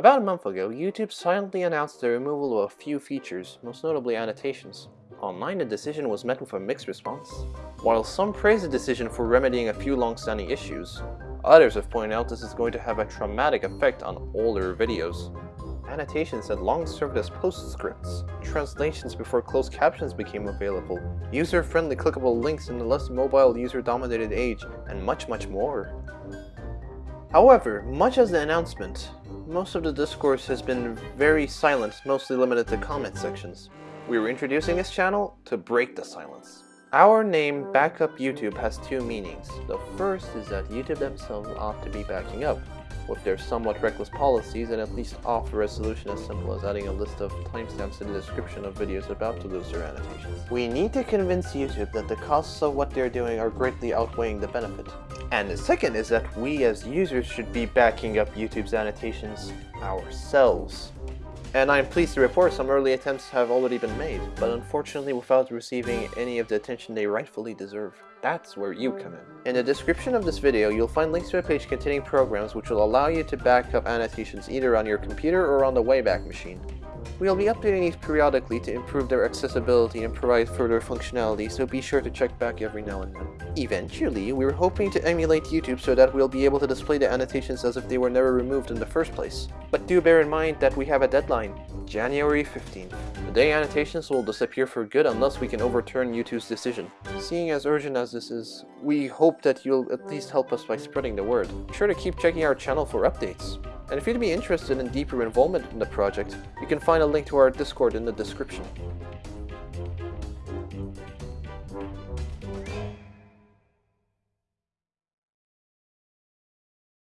About a month ago, YouTube silently announced the removal of a few features, most notably annotations. Online, the decision was met with a mixed response. While some praised the decision for remedying a few long-standing issues, others have pointed out this is going to have a traumatic effect on older videos. Annotations had long served as postscripts, translations before closed captions became available, user-friendly clickable links in a less mobile user-dominated age, and much much more. However, much as the announcement, most of the discourse has been very silent, mostly limited to comment sections. We are introducing this channel to break the silence. Our name, Backup YouTube, has two meanings. The first is that YouTube themselves ought to be backing up, with their somewhat reckless policies and at least offer a solution as simple as adding a list of timestamps in the description of videos about to lose their annotations. We need to convince YouTube that the costs of what they're doing are greatly outweighing the benefit. And the second is that we as users should be backing up YouTube's annotations ourselves. And I'm pleased to report some early attempts have already been made, but unfortunately without receiving any of the attention they rightfully deserve. That's where you come in. In the description of this video, you'll find links to a page containing programs which will allow you to back up annotations either on your computer or on the Wayback Machine. We'll be updating these periodically to improve their accessibility and provide further functionality, so be sure to check back every now and then. Eventually, we're hoping to emulate YouTube so that we'll be able to display the annotations as if they were never removed in the first place. But do bear in mind that we have a deadline, January 15th. The day annotations will disappear for good unless we can overturn YouTube's decision. Seeing as urgent as this is, we hope that you'll at least help us by spreading the word. Be sure to keep checking our channel for updates. And if you'd be interested in deeper involvement in the project, you can find a link to our Discord in the description.